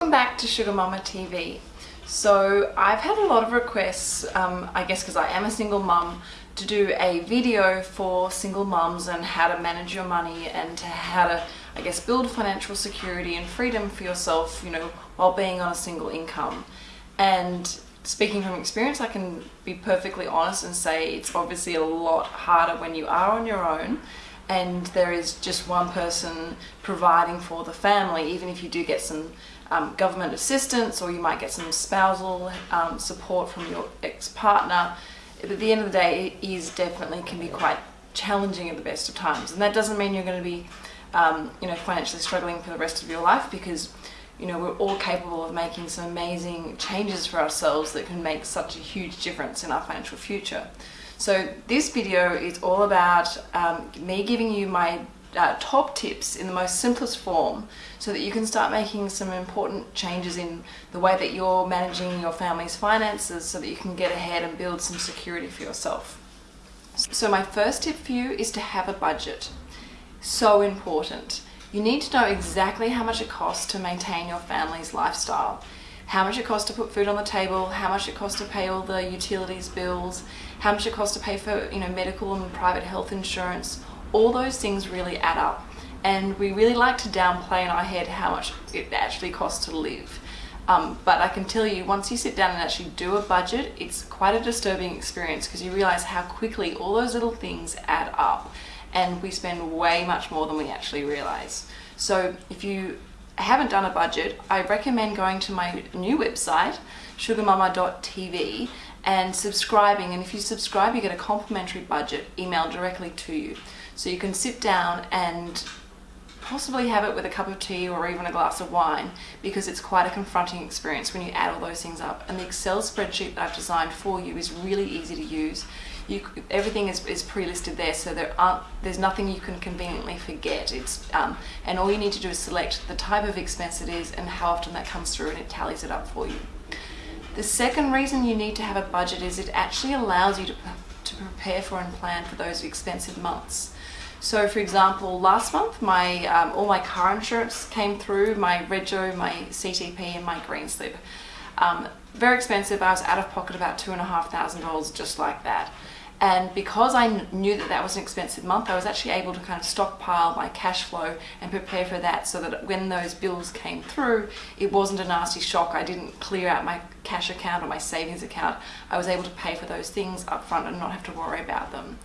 Welcome back to Sugar Mama TV. So I've had a lot of requests, um, I guess because I am a single mum, to do a video for single mums and how to manage your money and how to, I guess, build financial security and freedom for yourself, you know, while being on a single income. And speaking from experience, I can be perfectly honest and say it's obviously a lot harder when you are on your own and there is just one person providing for the family, even if you do get some um, government assistance or you might get some spousal um, support from your ex-partner. But at the end of the day, it is definitely can be quite challenging at the best of times. And that doesn't mean you're going to be, um, you know, financially struggling for the rest of your life because, you know, we're all capable of making some amazing changes for ourselves that can make such a huge difference in our financial future. So this video is all about um, me giving you my uh, top tips in the most simplest form so that you can start making some important changes in the way that you're managing your family's finances so that you can get ahead and build some security for yourself. So my first tip for you is to have a budget. So important. You need to know exactly how much it costs to maintain your family's lifestyle how much it costs to put food on the table, how much it costs to pay all the utilities bills, how much it costs to pay for you know medical and private health insurance, all those things really add up. And we really like to downplay in our head how much it actually costs to live. Um, but I can tell you, once you sit down and actually do a budget, it's quite a disturbing experience because you realize how quickly all those little things add up and we spend way much more than we actually realize. So if you haven't done a budget, I recommend going to my new website, sugarmama.tv and subscribing and if you subscribe you get a complimentary budget emailed directly to you so you can sit down and possibly have it with a cup of tea or even a glass of wine because it's quite a confronting experience when you add all those things up. And the Excel spreadsheet that I've designed for you is really easy to use. You, everything is, is pre-listed there so there aren't there's nothing you can conveniently forget. It's um, and all you need to do is select the type of expense it is and how often that comes through and it tallies it up for you. The second reason you need to have a budget is it actually allows you to, to prepare for and plan for those expensive months so for example, last month my um, all my car insurance came through, my Rego, my CTP and my Green Slip. Um, very expensive, I was out of pocket about two and a half thousand dollars just like that. And because I knew that that was an expensive month, I was actually able to kind of stockpile my cash flow and prepare for that so that when those bills came through, it wasn't a nasty shock. I didn't clear out my cash account or my savings account. I was able to pay for those things up front and not have to worry about them.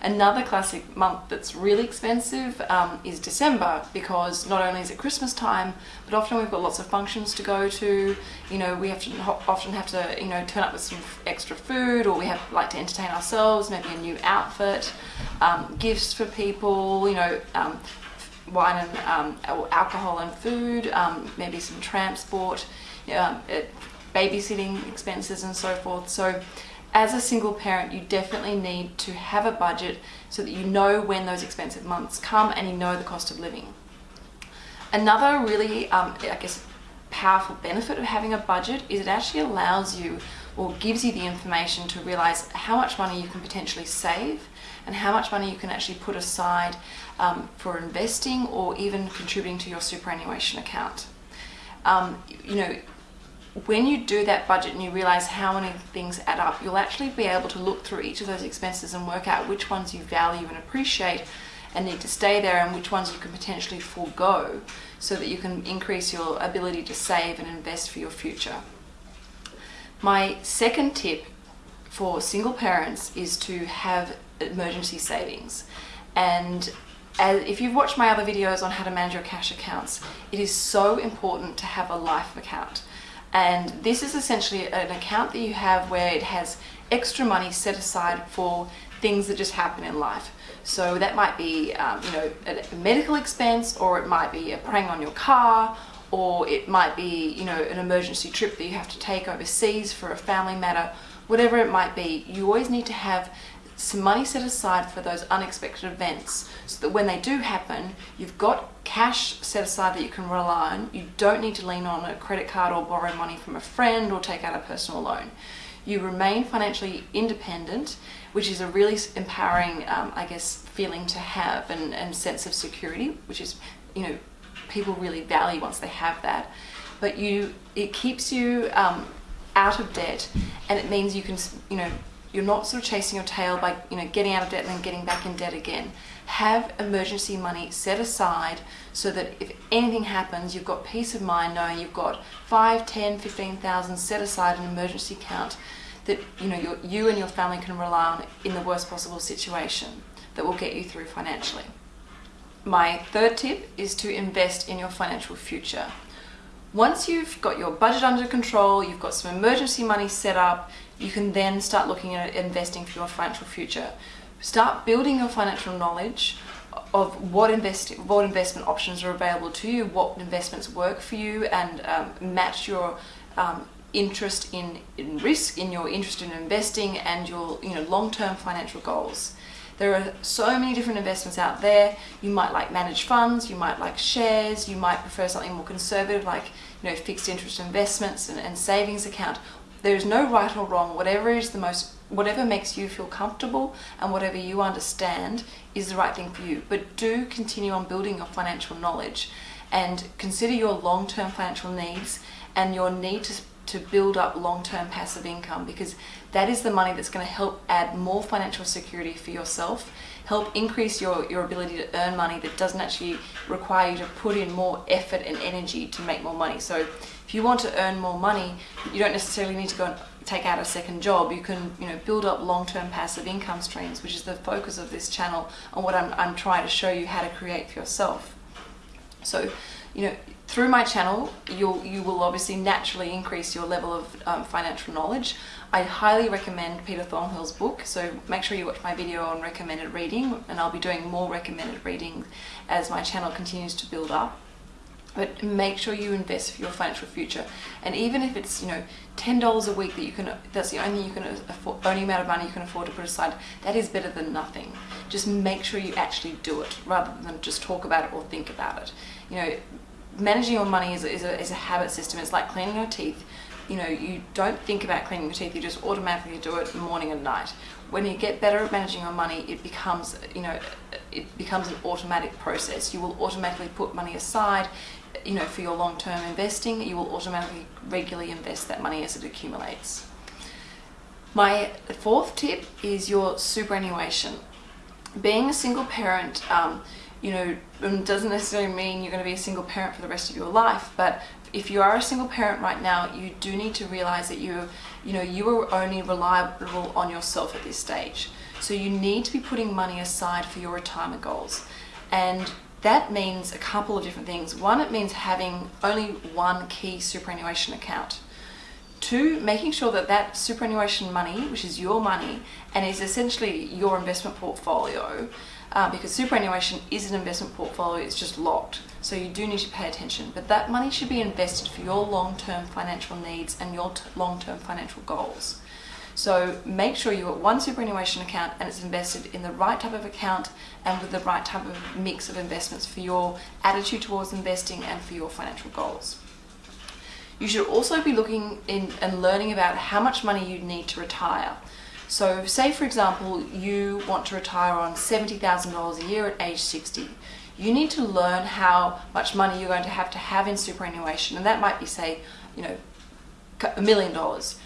Another classic month that's really expensive um, is December because not only is it Christmas time, but often we've got lots of functions to go to. You know, we have to often have to you know turn up with some extra food, or we have like to entertain ourselves, maybe a new outfit, um, gifts for people. You know. Um, wine and um, alcohol and food, um, maybe some transport, um, babysitting expenses and so forth. So as a single parent, you definitely need to have a budget so that you know when those expensive months come and you know the cost of living. Another really, um, I guess, powerful benefit of having a budget is it actually allows you or gives you the information to realize how much money you can potentially save and how much money you can actually put aside um, for investing or even contributing to your superannuation account. Um, you know, when you do that budget and you realize how many things add up, you'll actually be able to look through each of those expenses and work out which ones you value and appreciate and need to stay there and which ones you can potentially forego so that you can increase your ability to save and invest for your future. My second tip for single parents is to have emergency savings and as, if you've watched my other videos on how to manage your cash accounts, it is so important to have a life account and this is essentially an account that you have where it has extra money set aside for things that just happen in life. So that might be, um, you know, a medical expense, or it might be a prang on your car, or it might be, you know, an emergency trip that you have to take overseas for a family matter, whatever it might be. You always need to have some money set aside for those unexpected events so that when they do happen, you've got cash set aside that you can rely on. You don't need to lean on a credit card or borrow money from a friend or take out a personal loan. You remain financially independent, which is a really empowering, um, I guess, feeling to have and, and sense of security, which is, you know, people really value once they have that. but you it keeps you um, out of debt, and it means you can you know you're not sort of chasing your tail by you know getting out of debt and then getting back in debt again. Have emergency money set aside so that if anything happens, you've got peace of mind knowing you've got 5, 10, 15,000 set aside an emergency account that you know you and your family can rely on in the worst possible situation that will get you through financially. My third tip is to invest in your financial future. Once you've got your budget under control, you've got some emergency money set up, you can then start looking at investing for your financial future. Start building your financial knowledge of what invest what investment options are available to you, what investments work for you, and um, match your um, interest in, in risk, in your interest in investing, and your you know long-term financial goals. There are so many different investments out there. You might like managed funds, you might like shares, you might prefer something more conservative like you know fixed interest investments and, and savings account. There is no right or wrong. Whatever is the most whatever makes you feel comfortable and whatever you understand is the right thing for you. But do continue on building your financial knowledge and consider your long-term financial needs and your need to, to build up long-term passive income because that is the money that's going to help add more financial security for yourself, help increase your, your ability to earn money that doesn't actually require you to put in more effort and energy to make more money. So if you want to earn more money, you don't necessarily need to go and take out a second job. You can, you know, build up long-term passive income streams, which is the focus of this channel and what I'm, I'm trying to show you how to create for yourself. So, you know, through my channel, you'll, you will obviously naturally increase your level of um, financial knowledge. I highly recommend Peter Thornhill's book, so make sure you watch my video on recommended reading, and I'll be doing more recommended reading as my channel continues to build up. But make sure you invest for your financial future and even if it's you know ten dollars a week that you can that's the only you can afford only amount of money you can afford to put aside that is better than nothing. Just make sure you actually do it rather than just talk about it or think about it. You know managing your money is a, is a, is a habit system. It's like cleaning your teeth. You know you don't think about cleaning your teeth. You just automatically do it morning and night. When you get better at managing your money it becomes you know it becomes an automatic process. You will automatically put money aside you know, for your long-term investing, you will automatically regularly invest that money as it accumulates. My fourth tip is your superannuation. Being a single parent, um, you know, um, doesn't necessarily mean you're going to be a single parent for the rest of your life, but if you are a single parent right now, you do need to realize that you, you know, you are only reliable on yourself at this stage. So you need to be putting money aside for your retirement goals. And that means a couple of different things. One, it means having only one key superannuation account. Two, making sure that that superannuation money, which is your money, and is essentially your investment portfolio, uh, because superannuation is an investment portfolio, it's just locked. So you do need to pay attention. But that money should be invested for your long-term financial needs and your long-term financial goals. So make sure you've one superannuation account and it's invested in the right type of account and with the right type of mix of investments for your attitude towards investing and for your financial goals. You should also be looking in and learning about how much money you need to retire. So say for example, you want to retire on $70,000 a year at age 60. You need to learn how much money you're going to have to have in superannuation and that might be say, you know, a million dollars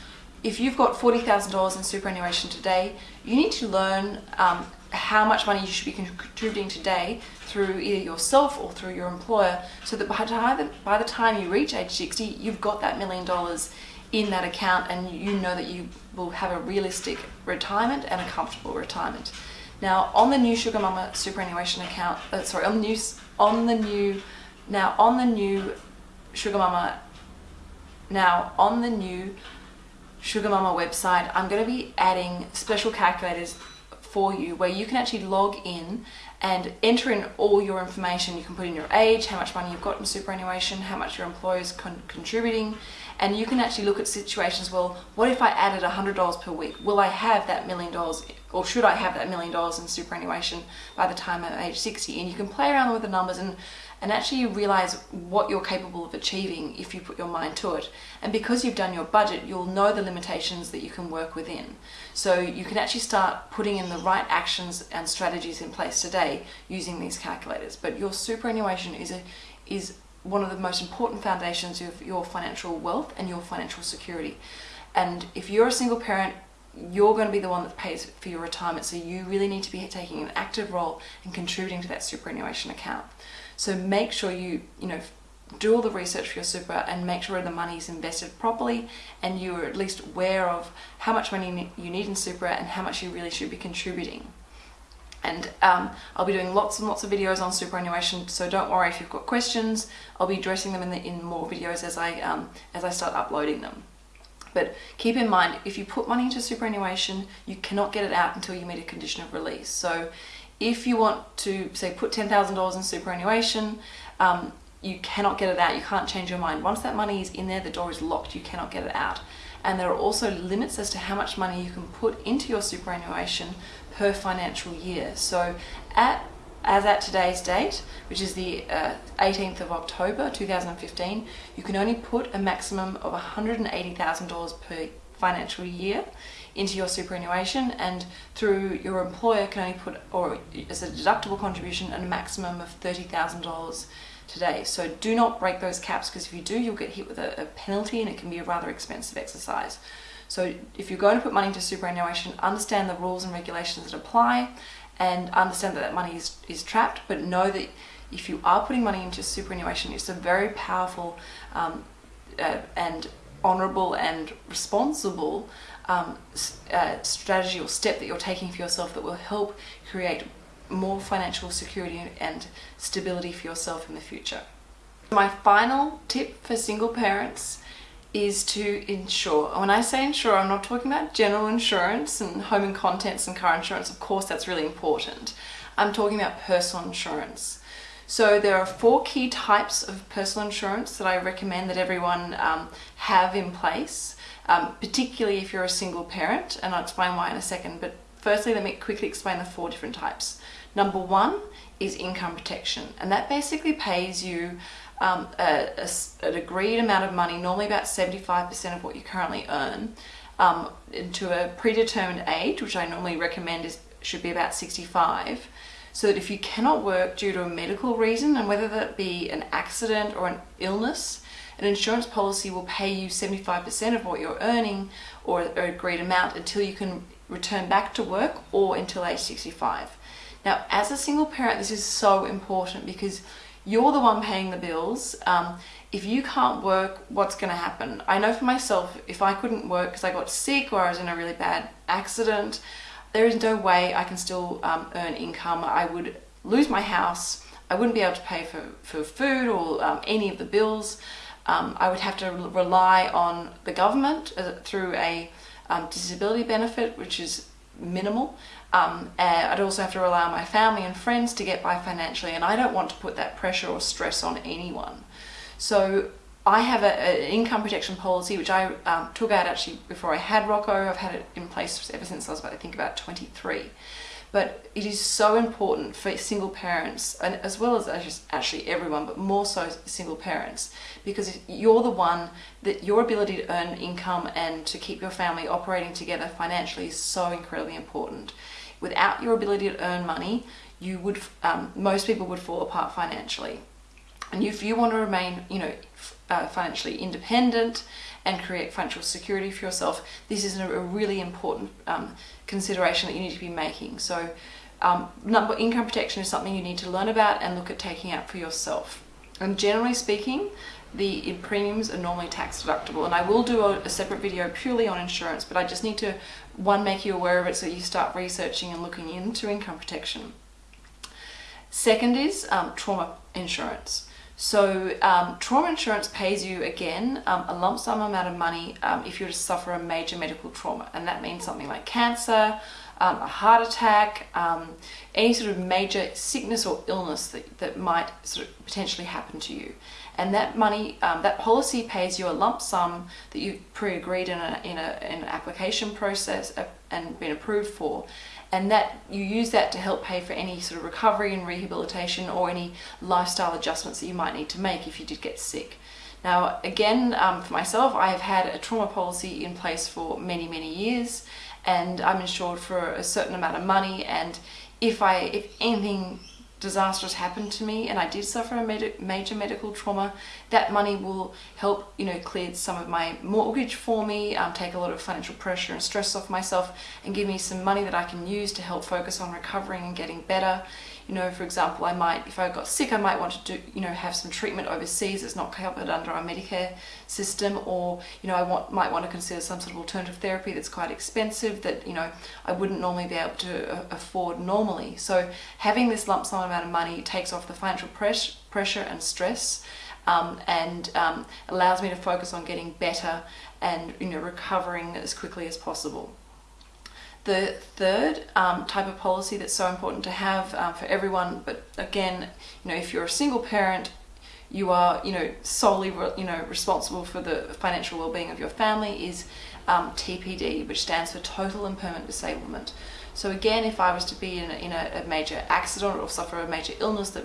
if you've got $40,000 in superannuation today, you need to learn um, how much money you should be contributing today through either yourself or through your employer so that by, the, by the time you reach age 60, you've got that million dollars in that account and you know that you will have a realistic retirement and a comfortable retirement. Now on the new Sugar Mama superannuation account, uh, sorry, on the new, on the new, now on the new Sugar Mama, now on the new Sugar Mama website, I'm going to be adding special calculators for you where you can actually log in and enter in all your information. You can put in your age, how much money you've got in superannuation, how much your employer is con contributing, and you can actually look at situations, well, what if I added $100 per week? Will I have that million dollars, or should I have that million dollars in superannuation by the time I'm age 60? And you can play around with the numbers and and actually realize what you're capable of achieving if you put your mind to it. And because you've done your budget, you'll know the limitations that you can work within. So you can actually start putting in the right actions and strategies in place today using these calculators. But your superannuation is a is one of the most important foundations of your financial wealth and your financial security. And if you're a single parent, you're going to be the one that pays for your retirement. So you really need to be taking an active role and contributing to that superannuation account. So make sure you, you know, do all the research for your super and make sure the money is invested properly and you're at least aware of how much money you need in super and how much you really should be contributing. And um, I'll be doing lots and lots of videos on superannuation, so don't worry if you've got questions. I'll be addressing them in, the, in more videos as I, um, as I start uploading them. But keep in mind, if you put money into superannuation, you cannot get it out until you meet a condition of release. So if you want to, say, put $10,000 in superannuation, um, you cannot get it out. You can't change your mind. Once that money is in there, the door is locked. You cannot get it out. And there are also limits as to how much money you can put into your superannuation per financial year. So at as at today's date, which is the uh, 18th of October 2015, you can only put a maximum of $180,000 per financial year into your superannuation and through your employer can only put, or as a deductible contribution, a maximum of $30,000 today. So do not break those caps because if you do, you'll get hit with a, a penalty and it can be a rather expensive exercise. So if you're going to put money into superannuation, understand the rules and regulations that apply and understand that that money is, is trapped, but know that if you are putting money into superannuation, it's a very powerful um, uh, and honourable and responsible um, uh, strategy or step that you're taking for yourself that will help create more financial security and stability for yourself in the future. My final tip for single parents is to insure. When I say insure, I'm not talking about general insurance and home and contents and car insurance. Of course, that's really important. I'm talking about personal insurance. So there are four key types of personal insurance that I recommend that everyone um, have in place, um, particularly if you're a single parent, and I'll explain why in a second, but firstly let me quickly explain the four different types. Number one is income protection, and that basically pays you um, a, a, an agreed amount of money, normally about 75% of what you currently earn, um, to a predetermined age, which I normally recommend is should be about 65, so that if you cannot work due to a medical reason, and whether that be an accident or an illness, an insurance policy will pay you 75% of what you're earning or an agreed amount until you can return back to work or until age 65. Now, as a single parent, this is so important because you're the one paying the bills. Um, if you can't work, what's going to happen? I know for myself, if I couldn't work because I got sick or I was in a really bad accident, there is no way I can still um, earn income. I would lose my house. I wouldn't be able to pay for, for food or um, any of the bills. Um, I would have to rely on the government uh, through a um, disability benefit, which is minimal. Um, I'd also have to rely on my family and friends to get by financially, and I don't want to put that pressure or stress on anyone. So I have an income protection policy which I um, took out actually before I had Rocco. I've had it in place ever since I was about, I think about 23. But it is so important for single parents, and as well as actually everyone, but more so single parents, because you're the one that your ability to earn income and to keep your family operating together financially is so incredibly important. Without your ability to earn money, you would um, most people would fall apart financially. And if you want to remain, you know, uh, financially independent and create financial security for yourself, this is a, really important um, consideration that you need to be making. So um, number income protection is something you need to learn about and look at taking out for yourself. And generally speaking, the premiums are normally tax deductible and I will do a, a, separate video purely on insurance but I just need to one make you aware of it so you start researching and looking into income protection. Second is um, trauma insurance. So um, trauma insurance pays you again um, a lump sum amount of money um, if you were to suffer a major medical trauma and that means something like cancer, um, a heart attack, um, any sort of major sickness or illness that, that might sort of potentially happen to you. And that money, um, that policy pays you a lump sum that you've pre-agreed in, a, in, a, in an application process uh, and been approved for and that you use that to help pay for any sort of recovery and rehabilitation or any lifestyle adjustments that you might need to make if you did get sick. Now again, um, for myself, I have had a trauma policy in place for many, many years and I'm insured for a certain amount of money and if I, if anything disastrous happened to me and I did suffer a med major medical trauma, that money will help, you know, clear some of my mortgage for me, um, take a lot of financial pressure and stress off myself and give me some money that I can use to help focus on recovering and getting better. You know, for example, I might, if I got sick, I might want to do, you know, have some treatment overseas that's not covered under our Medicare system, or, you know, I want, might want to consider some sort of alternative therapy that's quite expensive that, you know, I wouldn't normally be able to uh, afford normally. So having this lump sum amount of money takes off the financial press pressure and stress um, and um, allows me to focus on getting better and, you know, recovering as quickly as possible. The third um, type of policy that's so important to have um, for everyone, but again, you know, if you're a single parent, you are, you know, solely, you know, responsible for the financial well-being of your family is um, TPD, which stands for Total and Permanent Disablement. So again, if I was to be in a, in a, a major accident or suffer a major illness that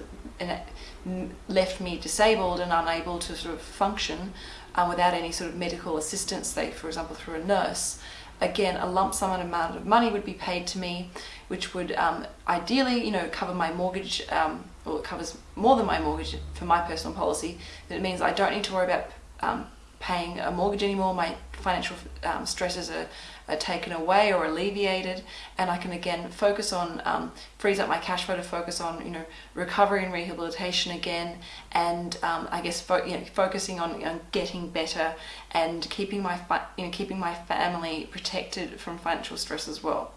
left me disabled and unable to sort of function um, without any sort of medical assistance, say for example through a nurse, again, a lump sum amount of money would be paid to me, which would um, ideally, you know, cover my mortgage, um, or it covers more than my mortgage for my personal policy. That means I don't need to worry about um, paying a mortgage anymore. My financial um, stresses are, taken away or alleviated, and I can again focus on um, frees up my cash flow to focus on you know recovery and rehabilitation again, and um, I guess fo you know, focusing on, on getting better and keeping my you know keeping my family protected from financial stress as well.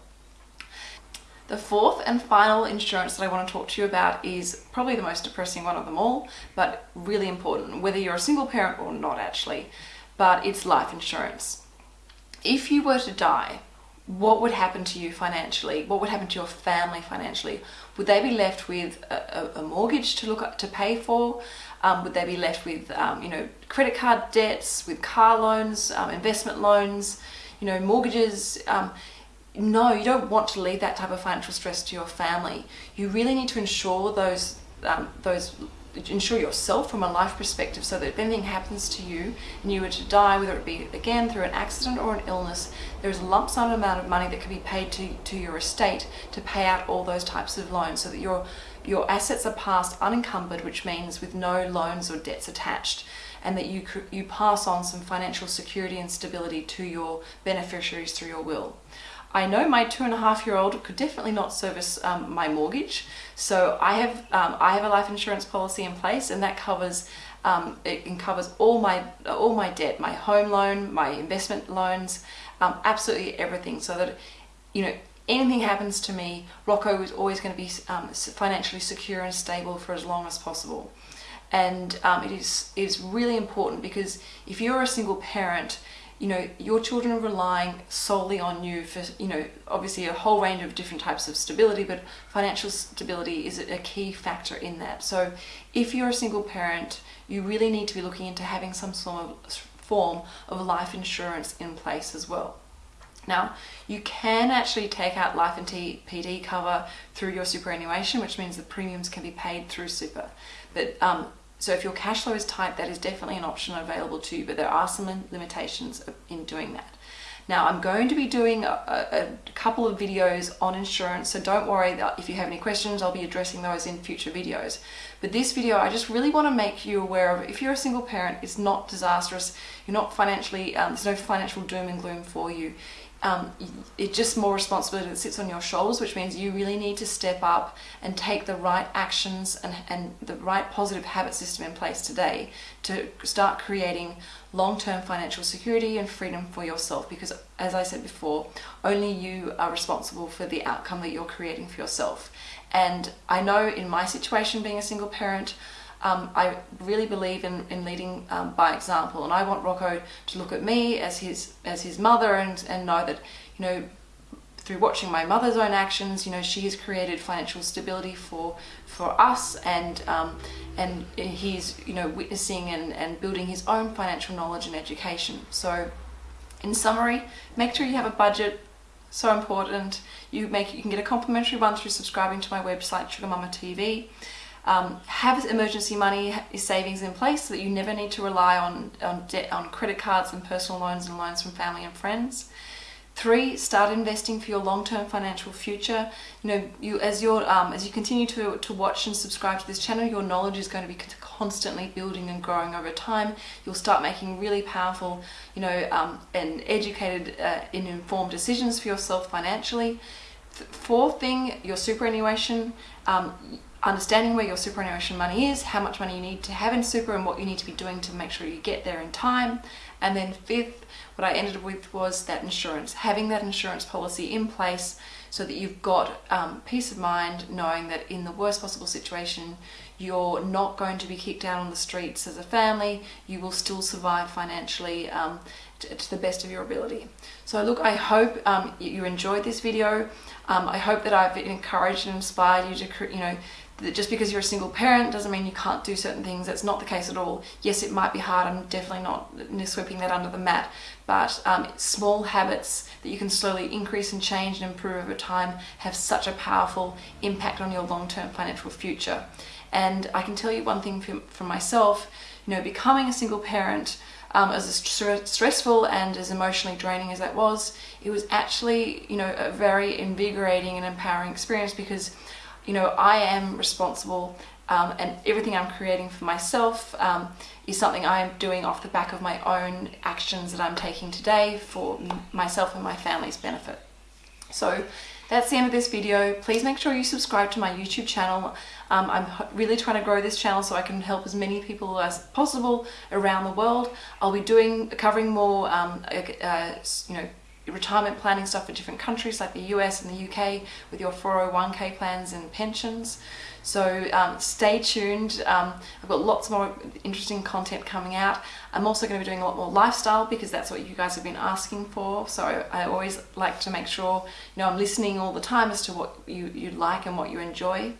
The fourth and final insurance that I want to talk to you about is probably the most depressing one of them all, but really important, whether you're a single parent or not actually, but it's life insurance. If you were to die, what would happen to you financially? What would happen to your family financially? Would they be left with a, a mortgage to look to pay for? Um, would they be left with, um, you know, credit card debts, with car loans, um, investment loans, you know, mortgages? Um, no, you don't want to leave that type of financial stress to your family. You really need to ensure those um, those ensure yourself from a life perspective so that if anything happens to you and you were to die, whether it be again through an accident or an illness, there's a lump sum amount of money that can be paid to, to your estate to pay out all those types of loans so that your your assets are passed unencumbered, which means with no loans or debts attached and that you, you pass on some financial security and stability to your beneficiaries through your will. I know my two and a half year old could definitely not service um, my mortgage. So I have, um, I have a life insurance policy in place and that covers um, it covers all my all my debt, my home loan, my investment loans, um, absolutely everything. So that you know anything happens to me, Rocco is always going to be um, financially secure and stable for as long as possible. And um, it is is really important because if you're a single parent, you know, your children are relying solely on you for, you know, obviously a whole range of different types of stability, but financial stability is a key factor in that. So if you're a single parent, you really need to be looking into having some sort of form of life insurance in place as well. Now, you can actually take out life and TPD cover through your superannuation, which means the premiums can be paid through super. But um, so if your cash flow is tight, that is definitely an option available to you, but there are some limitations in doing that. Now I'm going to be doing a, a, couple of videos on insurance, so don't worry that if you have any questions, I'll be addressing those in future videos. But this video, I just really want to make you aware of, if you're a single parent, it's not disastrous, you're not financially, um, there's no financial doom and gloom for you um, it's just more responsibility that sits on your shoulders, which means you really need to step up and take the right actions and, and the right positive habit system in place today to start creating long-term financial security and freedom for yourself because as I said before, only you are responsible for the outcome that you're creating for yourself. And I know in my situation being a single parent, um, I really believe in, in leading um, by example and I want Rocco to look at me as his as his mother and, and know that you know through watching my mother's own actions you know she has created financial stability for for us and um, and he's you know witnessing and, and building his own financial knowledge and education. So in summary make sure you have a budget so important. You make you can get a complimentary one through subscribing to my website Sugar Mama TV um, have emergency money savings in place so that you never need to rely on, on debt on credit cards and personal loans and loans from family and friends. Three, start investing for your long-term financial future. You know, you as your um, as you continue to to watch and subscribe to this channel, your knowledge is going to be constantly building and growing over time. You'll start making really powerful, you know, um, and educated uh, and informed decisions for yourself financially. Fourth thing, your superannuation. Um, understanding where your superannuation money is, how much money you need to have in super and what you need to be doing to make sure you get there in time. And then fifth, what I ended with was that insurance, having that insurance policy in place so that you've got um, peace of mind knowing that in the worst possible situation, you're not going to be kicked out on the streets as a family, you will still survive financially um, to, the best of your ability. So look, I hope um, you enjoyed this video. Um, I hope that I've encouraged and inspired you to, you know, that just because you're a single parent doesn't mean you can't do certain things. That's not the case at all. Yes, it might be hard. I'm definitely not sweeping that under the mat. But um, small habits that you can slowly increase and change and improve over time have such a powerful impact on your long-term financial future. And I can tell you one thing from, myself, you know, becoming a single parent, um, as st stressful and as emotionally draining as that was, it was actually, you know, a very invigorating and empowering experience because you know, I am responsible um, and everything I'm creating for myself um, is something I am doing off the back of my own actions that I'm taking today for myself and my family's benefit. So that's the end of this video. Please make sure you subscribe to my YouTube channel. Um, I'm really trying to grow this channel so I can help as many people as possible around the world. I'll be doing covering more, um, uh, you know, retirement planning stuff for different countries like the US and the UK with your 401k plans and pensions. So um, stay tuned. Um, I've got lots more interesting content coming out. I'm also going to be doing a lot more lifestyle because that's what you guys have been asking for. So I, always like to make sure you know I'm listening all the time as to what you, you like and what you enjoy.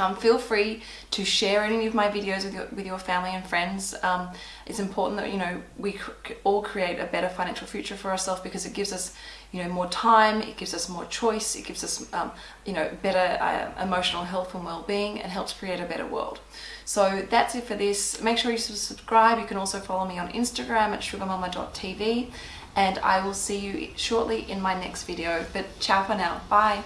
Um, feel free to share any of my videos with your, with your family and friends. Um, it's important that you know we cr all create a better financial future for ourselves because it gives us you know more time, it gives us more choice, it gives us um, you know better uh, emotional health and well-being, and helps create a better world. So that's it for this. Make sure you subscribe. You can also follow me on Instagram at sugarmama.tv and I will see you shortly in my next video. But ciao for now. Bye.